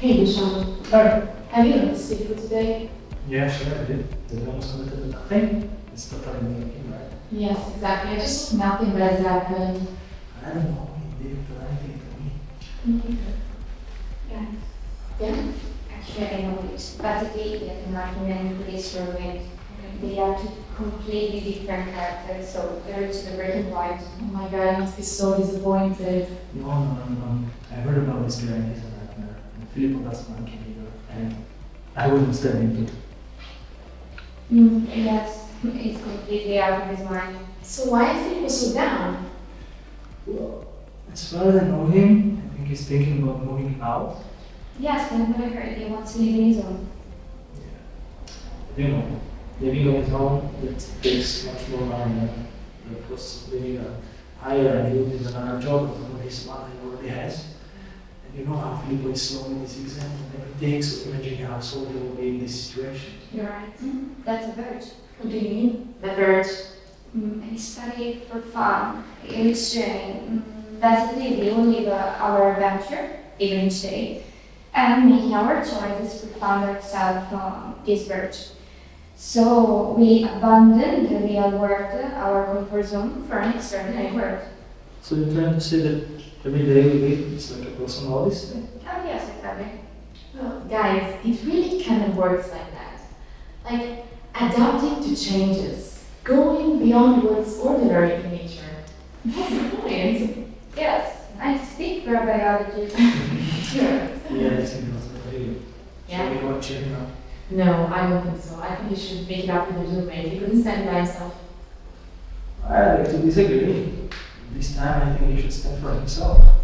Hey, Deshaun, Hi. have you noticed people today? Yeah, sure, I did. Did you almost committed to nothing? It's totally making, right? Yes, exactly. I just nothing has happened. I don't know. He didn't do anything to me. Yeah, Yeah? actually I know it's basically the Martin and police roommate. They are two completely different characters, so there is the breaking point. Oh my god, I must be so disappointed. No, no, no, no. I heard about this guy and he's a nightmare. And doesn't him either. And I wouldn't stand into it. Mm, yes, it's completely out of his mind. So why is he so down? Well, as far as I know him, I think he's thinking about moving out. Yes, that's what I heard. He wants to live in his own. You know, living on his own, it takes much more money than the cost of living a higher and needs another job with his money he already has. And you know how Filippo is slow in his exam and everything, so imagine how slow he will be in this situation. You're right. That's a verge. What do you mean? The bird. Mm, he studied for fun, in exchange. Mm, basically, we will live uh, our adventure, even each day, and making our choices, we found ourselves on this verge. So we abandoned the real world, our comfort zone, for an extraordinary world. So you're trying to say that every day we live is like a personal odyssey? Oh yes, exactly. Well, guys, it really kind of works like that. Like adapting to changes, going beyond what's ordinary in nature. What's the point? Yes, I speak for biology. Sure. Yeah, I think that's what I do. Yeah. Shall we and check now? No, I don't think so. I think you should make it up with his roommate. You couldn't stand by yourself. I like to disagree. This time I think he should stand for himself.